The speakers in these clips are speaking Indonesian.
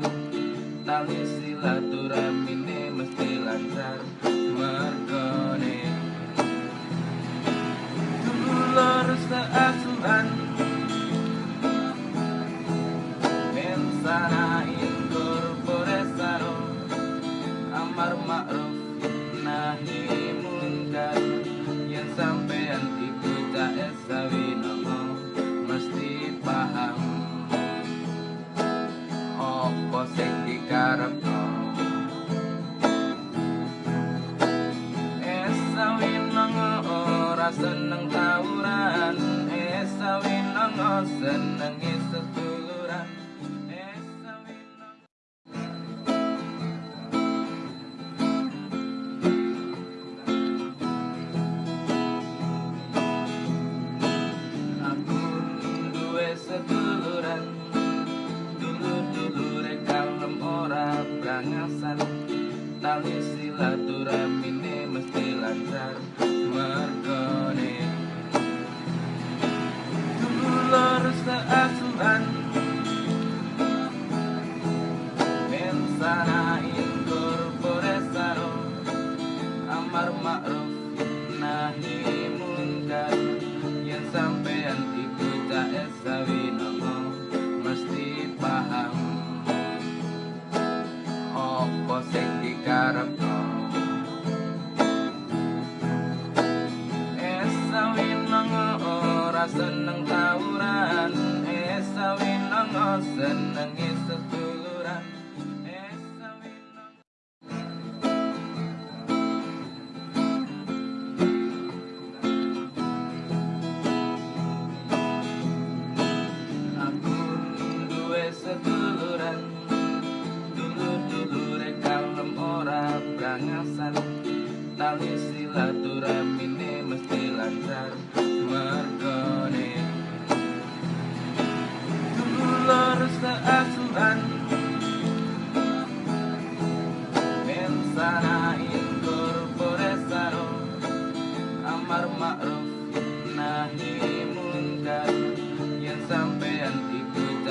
lancar Tali silaturahmi ini mesti lancar. Mergone Dulu lurus ke asuhan saro Amar ma'ruf nahi munkar Yang sampean ikut tak esawi. Ora seneng tawuran esawi nongo senengi setuluran nongo Aku duwe seduluran Dulur-dulure kalem ora brangasan. Tali silaturahmine mesti lancar Mergone Mensanain korporesaro Amar ma'ruf nahi mungkar. Yang sampean iku tak esawi nomo Mesti paham. Opo sing Esawi nongo ora seneng tawuran. Esawi nongo senengi seduluran Dulur-dulure kalem ora brangasan Tali silaturahmine mesti lancar. Mergone. Dulur seasuhan. Mensanain korporesaro Amar ma'ruf nahi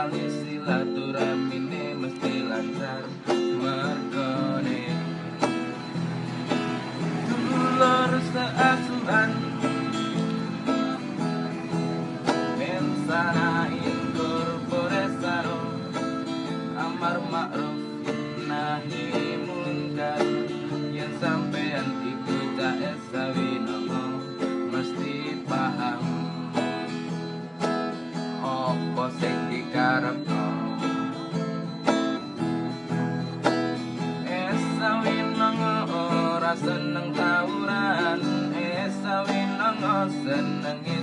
Tali silaturahmine mesti lancar seneng tawuran, eh, esawin nongol senengin.